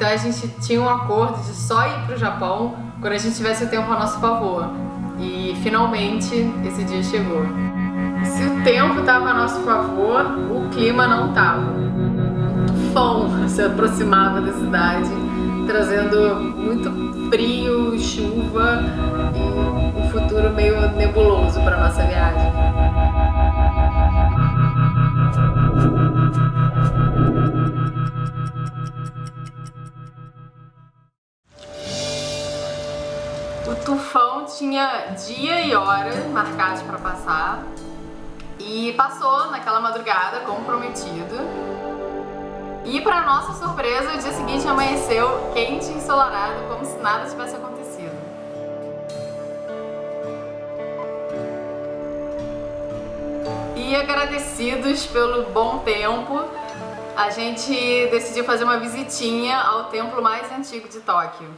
Então a gente tinha um acordo de só ir pro Japão quando a gente tivesse o tempo a nosso favor. E finalmente esse dia chegou. Se o tempo estava a nosso favor, o clima não estava. Tufão se aproximava da cidade, trazendo muito frio, chuva e um futuro meio nebuloso para nossa viagem. Tufão tinha dia e hora marcados para passar e passou naquela madrugada, como prometido. E para nossa surpresa, o dia seguinte amanheceu quente e ensolarado, como se nada tivesse acontecido. E agradecidos pelo bom tempo, a gente decidiu fazer uma visitinha ao templo mais antigo de Tóquio.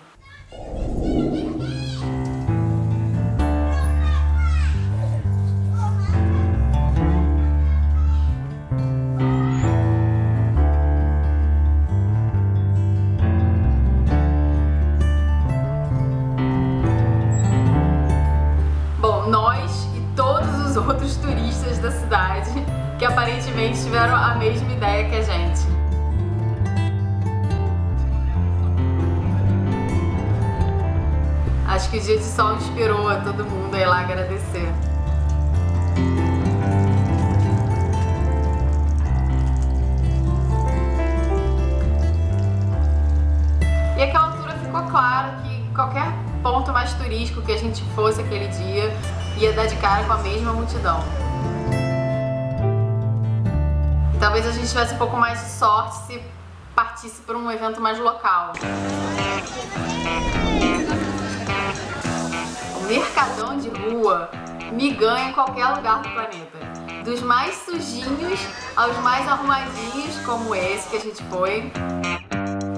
Outros turistas da cidade que aparentemente tiveram a mesma ideia que a gente. Acho que o dia de sol inspirou a todo mundo a ir lá agradecer. E aquela altura ficou claro que qualquer ponto mais turístico que a gente fosse aquele dia ia dar de cara com a mesma multidão. Talvez a gente tivesse um pouco mais de sorte se partisse por um evento mais local. O mercadão de rua me ganha em qualquer lugar do planeta. Dos mais sujinhos aos mais arrumadinhos, como esse que a gente foi.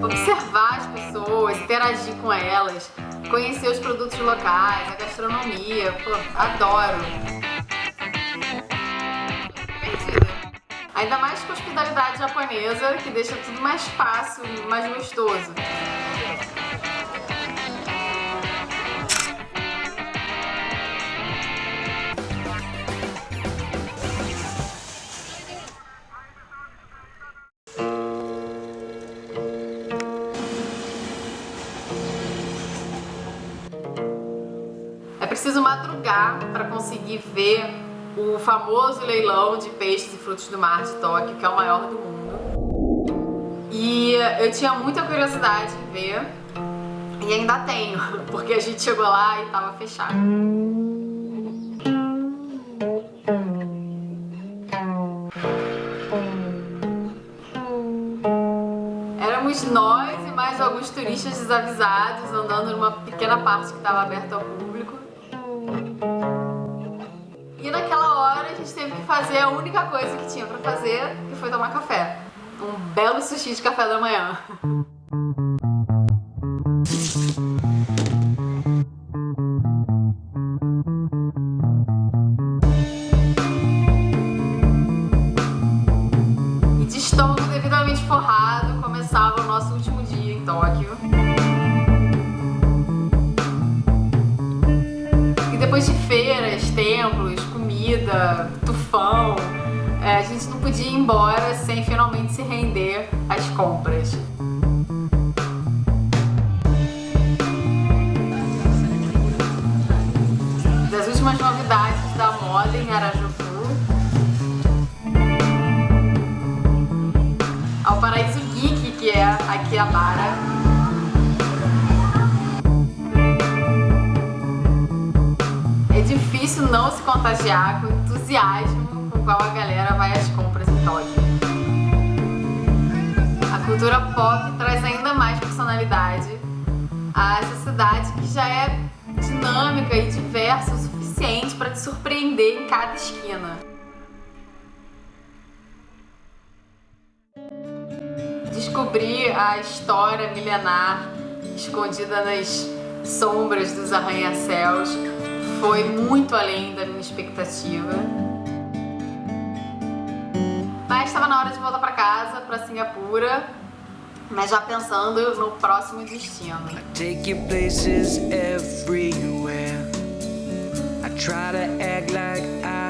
Observar as pessoas, interagir com elas, conhecer os produtos locais, a gastronomia, pô, adoro. Perdida. Ainda mais com a hospitalidade japonesa, que deixa tudo mais fácil, mais gostoso. Preciso madrugar para conseguir ver o famoso leilão de peixes e frutos do mar de Tóquio, que é o maior do mundo. E eu tinha muita curiosidade em ver, e ainda tenho, porque a gente chegou lá e estava fechado. Éramos nós e mais alguns turistas desavisados andando numa pequena parte que estava aberta ao público. E naquela hora a gente teve que fazer a única coisa que tinha pra fazer, que foi tomar café. Um belo sushi de café da manhã. Depois de feiras, templos, comida, tufão, é, a gente não podia ir embora sem finalmente se render às compras. Das últimas novidades da moda em Harajuku ao Paraíso Geek, que é aqui a Bara. Difícil não se contagiar com o entusiasmo com o qual a galera vai às compras em Tóquio. A cultura pop traz ainda mais personalidade a essa cidade que já é dinâmica e diversa o suficiente para te surpreender em cada esquina. Descobrir a história milenar escondida nas sombras dos arranha-céus foi muito além da minha expectativa. Mas estava na hora de voltar para casa, para Singapura, mas já pensando no próximo destino. Take you places everywhere. I try to act like I